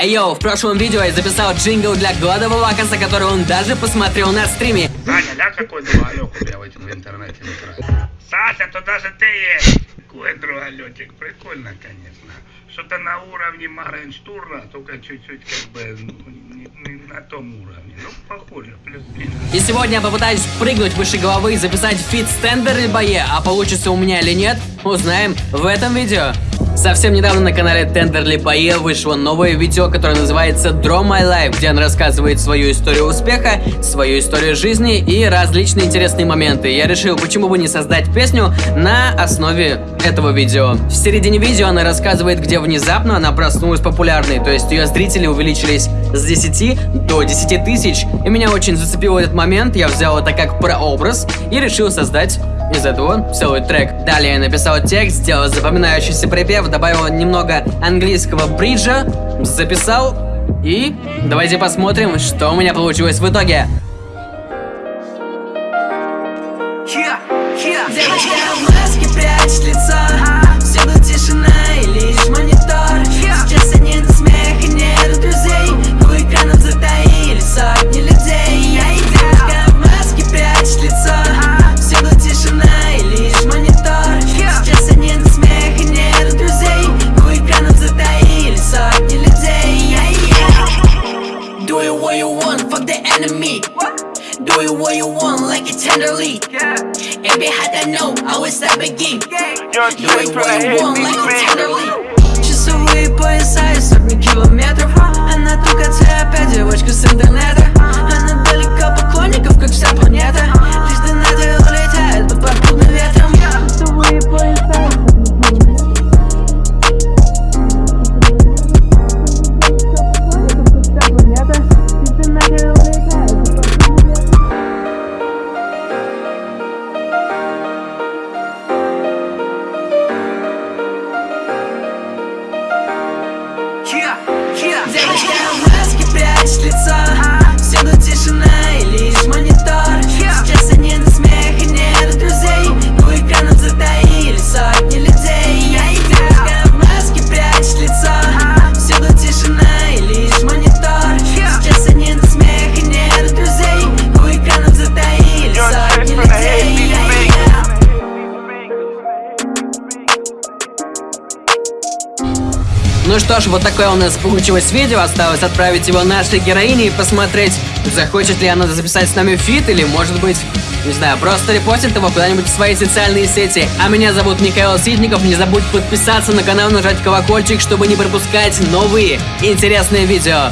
Эй, йоу, в прошлом видео я записал джингл для Гладвалакаса, который он даже посмотрел на стриме. Саня, ля какой другалек у меня в интернете. Сася, то даже ты есть. Какой другалетик, прикольно, конечно. Что-то на уровне Моргенштерна, только чуть-чуть как бы ну, не, не на том уровне. Ну, похоже, плюс-минус. И сегодня я попытаюсь прыгнуть выше головы и записать фит с Tenderlybae, а получится у меня или нет, узнаем в этом видео. Совсем недавно на канале Тендерли Бое вышло новое видео, которое называется Draw My Life, где он рассказывает свою историю успеха, свою историю жизни и различные интересные моменты. Я решил, почему бы не создать песню на основе этого видео. В середине видео она рассказывает, где внезапно она проснулась популярной, то есть ее зрители увеличились с 10 до 10 тысяч. И меня очень зацепил этот момент, я взял это как прообраз и решил создать из этого целый трек. Далее я написал текст, сделал запоминающийся припев, добавил немного английского бриджа, записал и давайте посмотрим, что у меня получилось в итоге. Девочка в маске прячет Do it what you want, fuck the enemy. Do it what you want, like it tenderly. And behind that no, I was that begin Do it what you want, like it tenderly Девочка Ну что ж, вот такое у нас получилось видео. Осталось отправить его нашей героине и посмотреть, захочет ли она записать с нами фит или, может быть, не знаю, просто репостит его куда-нибудь в свои социальные сети. А меня зовут Михаил Ситников. Не забудь подписаться на канал, нажать колокольчик, чтобы не пропускать новые интересные видео.